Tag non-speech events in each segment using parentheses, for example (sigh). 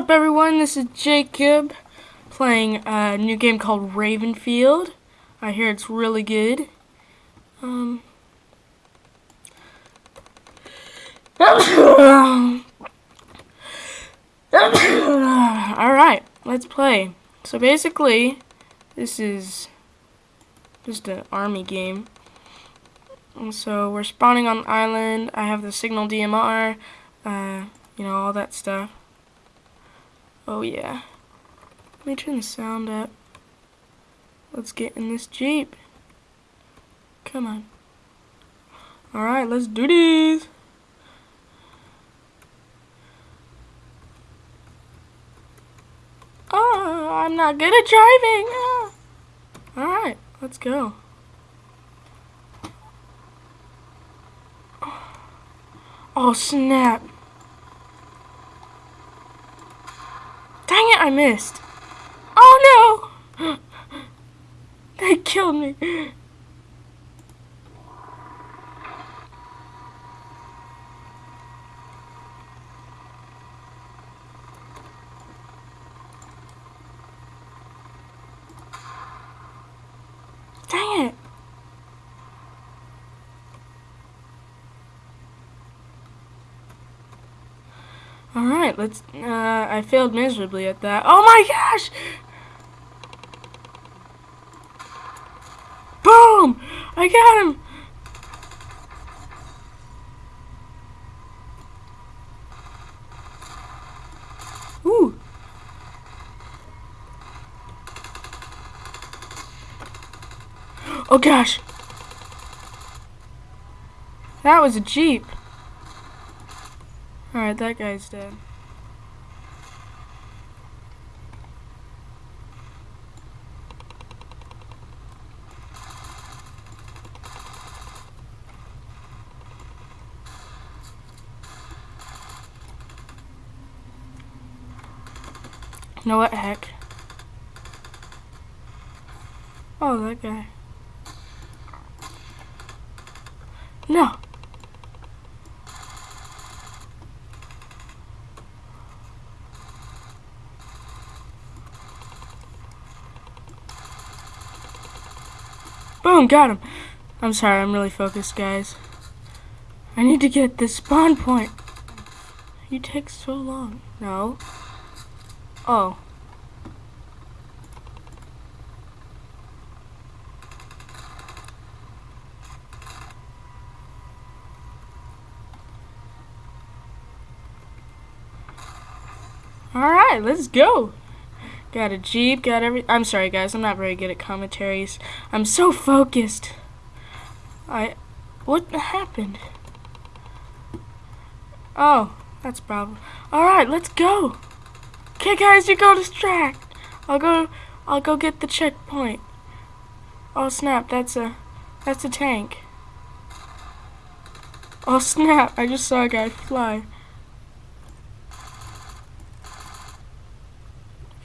up, everyone? This is Jacob playing a new game called Ravenfield. I hear it's really good. Um. (coughs) Alright, let's play. So basically, this is just an army game. And so we're spawning on the island. I have the signal DMR, uh, you know, all that stuff. Oh yeah. Let me turn the sound up. Let's get in this Jeep. Come on. Alright, let's do this. Oh, I'm not good at driving. Ah. Oh. Alright, let's go. Oh, snap. Dang it, I missed. Oh, no. (gasps) They killed me. Dang it. Alright, let's, uh, I failed miserably at that. Oh my gosh! Boom! I got him! Ooh. Oh gosh! That was a Jeep. Alright, that guy's dead. You know what, heck? Oh, that guy. No! Got him. I'm sorry, I'm really focused, guys. I need to get this spawn point. You take so long. No. Oh. Alright, let's go. Got a Jeep, got every- I'm sorry guys, I'm not very good at commentaries. I'm so focused. I- What happened? Oh, that's a problem. Alright, let's go. Okay guys, you go distract. I'll go, I'll go get the checkpoint. Oh snap, that's a, that's a tank. Oh snap, I just saw a guy fly.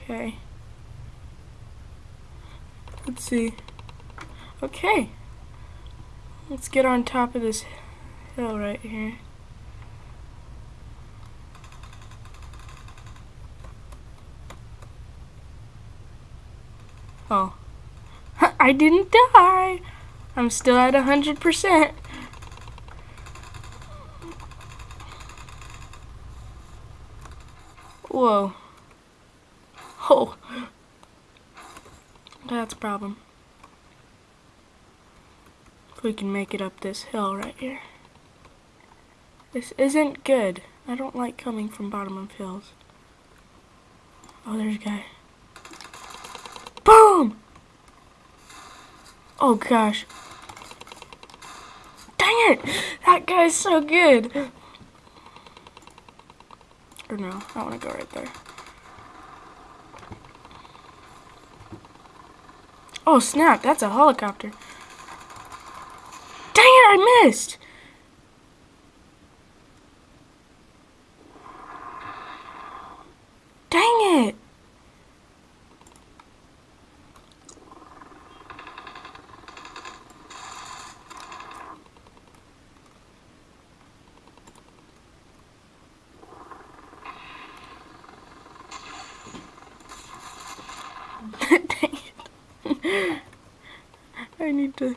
Okay. Let's see. Okay. Let's get on top of this hill right here. Oh. (laughs) I didn't die! I'm still at a 100%. Whoa. Oh. That's a problem. If we can make it up this hill right here. This isn't good. I don't like coming from bottom of hills. Oh, there's a guy. Boom! Oh gosh. Dang it! That guy's so good! Or no, I want to go right there. Oh snap, that's a helicopter. Dang it, I missed! Dang it! I need to